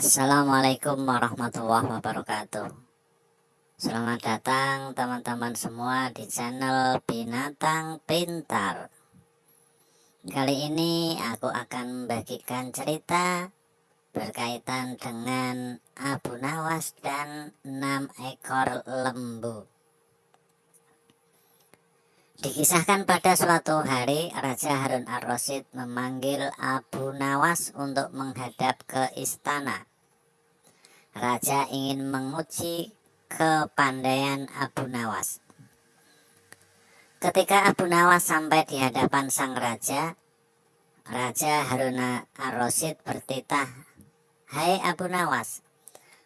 Assalamualaikum warahmatullahi wabarakatuh. Selamat datang teman-teman semua di channel Binatang Pintar. Kali ini aku akan membagikan cerita berkaitan dengan Abu Nawas dan 6 ekor lembu. Dikisahkan pada suatu hari Raja Harun ar-Rasyid memanggil Abu Nawas untuk menghadap ke istana. Raja ingin menguji kepandaian Abu Nawas. Ketika Abu Nawas sampai di hadapan sang raja, Raja Harun ar-Rasyid bertitah, Hai Abu Nawas,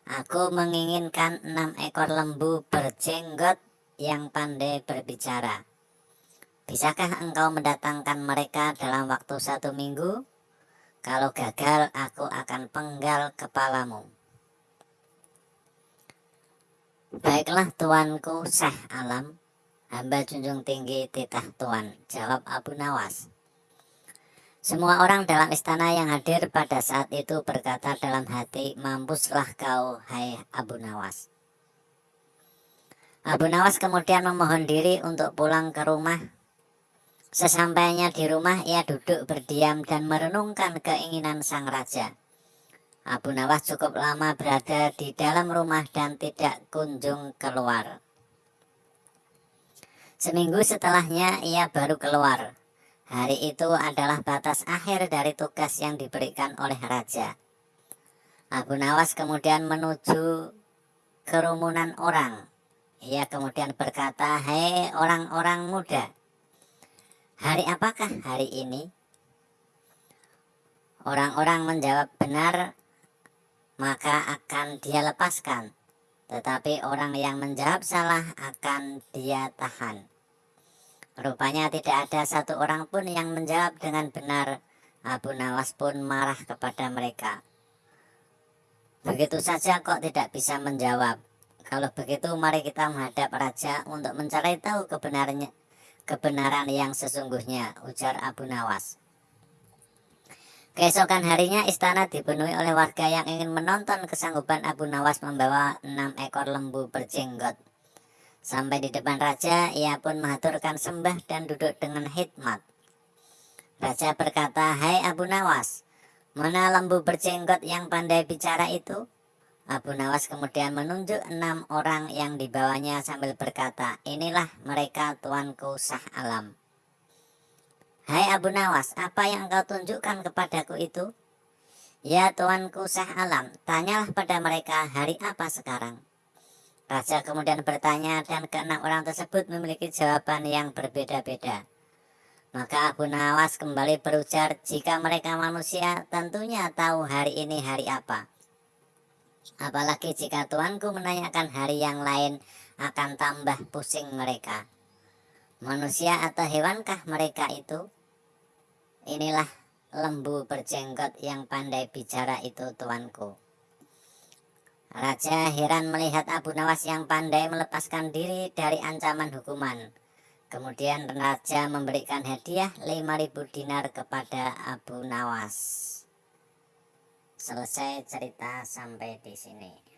aku menginginkan enam ekor lembu berjenggot yang pandai berbicara Bisakah engkau mendatangkan mereka dalam waktu satu minggu? Kalau gagal, aku akan penggal kepalamu. Baiklah tuanku Syekh Alam, hamba junjung tinggi titah tuan, jawab Abu Nawas. Semua orang dalam istana yang hadir pada saat itu berkata dalam hati, mampuslah kau, hai Abu Nawas. Abu Nawas kemudian memohon diri untuk pulang ke rumah Sesampainya di rumah, ia duduk berdiam dan merenungkan keinginan sang raja. Abu Nawas cukup lama berada di dalam rumah dan tidak kunjung keluar. Seminggu setelahnya, ia baru keluar. Hari itu adalah batas akhir dari tugas yang diberikan oleh raja. Abu Nawas kemudian menuju kerumunan orang. Ia kemudian berkata, Hei orang-orang muda, Hari apakah hari ini? Orang-orang menjawab benar, maka akan dia lepaskan. Tetapi orang yang menjawab salah akan dia tahan. Rupanya tidak ada satu orang pun yang menjawab dengan benar. Abu Nawas pun marah kepada mereka. Begitu saja kok tidak bisa menjawab. Kalau begitu mari kita menghadap raja untuk mencari tahu kebenarannya kebenaran yang sesungguhnya, ujar Abu Nawas. Keesokan harinya istana dipenuhi oleh warga yang ingin menonton kesanggupan Abu Nawas membawa enam ekor lembu berjenggot. Sampai di depan raja, ia pun mengaturkan sembah dan duduk dengan hikmat. Raja berkata, Hai Abu Nawas, mana lembu berjenggot yang pandai bicara itu? Abu Nawas kemudian menunjuk enam orang yang dibawanya sambil berkata, inilah mereka tuanku sah alam. Hai Abu Nawas, apa yang engkau tunjukkan kepadaku itu? Ya tuanku sah alam, tanyalah pada mereka hari apa sekarang. Raja kemudian bertanya dan keenam orang tersebut memiliki jawaban yang berbeda-beda. Maka Abu Nawas kembali berujar, jika mereka manusia tentunya tahu hari ini hari apa. Apalagi jika tuanku menanyakan hari yang lain akan tambah pusing mereka. Manusia atau hewankah mereka itu? Inilah lembu berjenggot yang pandai bicara itu tuanku. Raja heran melihat Abu Nawas yang pandai melepaskan diri dari ancaman hukuman. Kemudian Raja memberikan hadiah 5000 dinar kepada Abu Nawas. Selesai cerita sampai di sini.